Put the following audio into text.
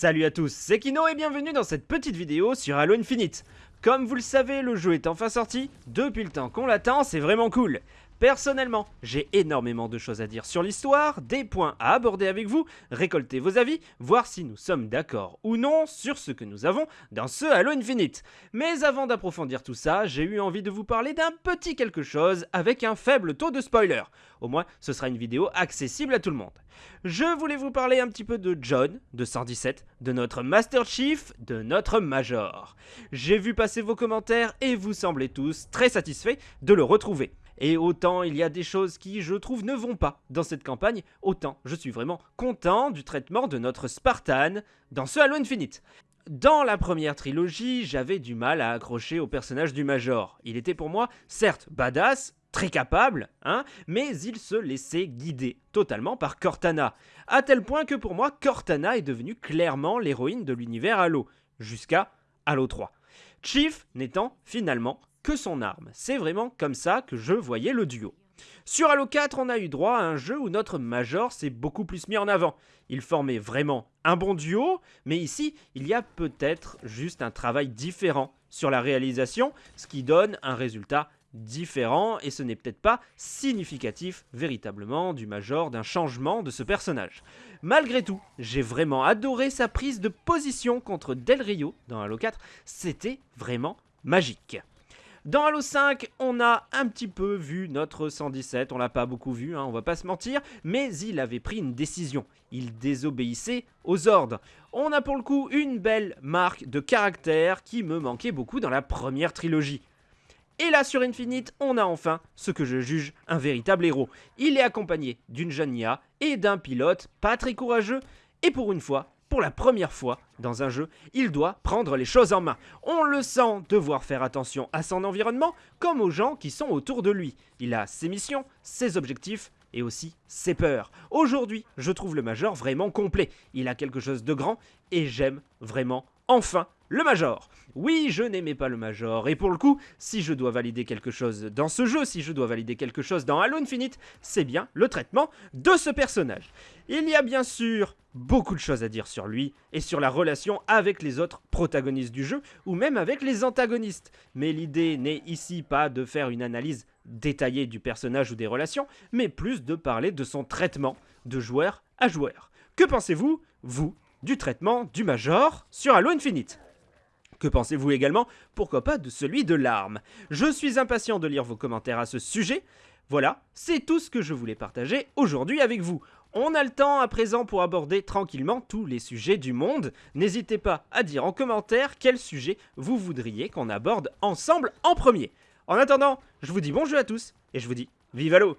Salut à tous, c'est Kino et bienvenue dans cette petite vidéo sur Halo Infinite. Comme vous le savez, le jeu est enfin sorti, depuis le temps qu'on l'attend, c'est vraiment cool. Personnellement, j'ai énormément de choses à dire sur l'histoire, des points à aborder avec vous, récolter vos avis, voir si nous sommes d'accord ou non sur ce que nous avons dans ce Halo Infinite. Mais avant d'approfondir tout ça, j'ai eu envie de vous parler d'un petit quelque chose avec un faible taux de spoiler. Au moins, ce sera une vidéo accessible à tout le monde. Je voulais vous parler un petit peu de John, de 117, de notre Master Chief, de notre Major. J'ai vu passer vos commentaires et vous semblez tous très satisfaits de le retrouver. Et autant il y a des choses qui, je trouve, ne vont pas dans cette campagne, autant je suis vraiment content du traitement de notre Spartan dans ce Halo Infinite. Dans la première trilogie, j'avais du mal à accrocher au personnage du Major. Il était pour moi, certes, badass, très capable, hein, mais il se laissait guider totalement par Cortana, à tel point que pour moi, Cortana est devenue clairement l'héroïne de l'univers Halo, jusqu'à Halo 3. Chief n'étant finalement que son arme. C'est vraiment comme ça que je voyais le duo. Sur Halo 4, on a eu droit à un jeu où notre Major s'est beaucoup plus mis en avant. Il formait vraiment un bon duo, mais ici, il y a peut-être juste un travail différent sur la réalisation, ce qui donne un résultat différent et ce n'est peut-être pas significatif véritablement du Major d'un changement de ce personnage. Malgré tout, j'ai vraiment adoré sa prise de position contre Del Rio dans Halo 4, c'était vraiment magique. Dans Halo 5, on a un petit peu vu notre 117, on l'a pas beaucoup vu, hein, on va pas se mentir, mais il avait pris une décision. Il désobéissait aux ordres. On a pour le coup une belle marque de caractère qui me manquait beaucoup dans la première trilogie. Et là sur Infinite, on a enfin ce que je juge un véritable héros. Il est accompagné d'une jeune Nia et d'un pilote pas très courageux, et pour une fois, pour la première fois dans un jeu, il doit prendre les choses en main. On le sent devoir faire attention à son environnement comme aux gens qui sont autour de lui. Il a ses missions, ses objectifs et aussi ses peurs. Aujourd'hui, je trouve le Major vraiment complet. Il a quelque chose de grand et j'aime vraiment enfin le Major. Oui, je n'aimais pas le Major, et pour le coup, si je dois valider quelque chose dans ce jeu, si je dois valider quelque chose dans Halo Infinite, c'est bien le traitement de ce personnage. Il y a bien sûr beaucoup de choses à dire sur lui, et sur la relation avec les autres protagonistes du jeu, ou même avec les antagonistes. Mais l'idée n'est ici pas de faire une analyse détaillée du personnage ou des relations, mais plus de parler de son traitement de joueur à joueur. Que pensez-vous, vous, du traitement du Major sur Halo Infinite? Que pensez-vous également, pourquoi pas, de celui de l'arme? Je suis impatient de lire vos commentaires à ce sujet. Voilà, c'est tout ce que je voulais partager aujourd'hui avec vous. On a le temps à présent pour aborder tranquillement tous les sujets du monde. N'hésitez pas à dire en commentaire quel sujet vous voudriez qu'on aborde ensemble en premier. En attendant, je vous dis bonjour à tous et je vous dis vive à l'eau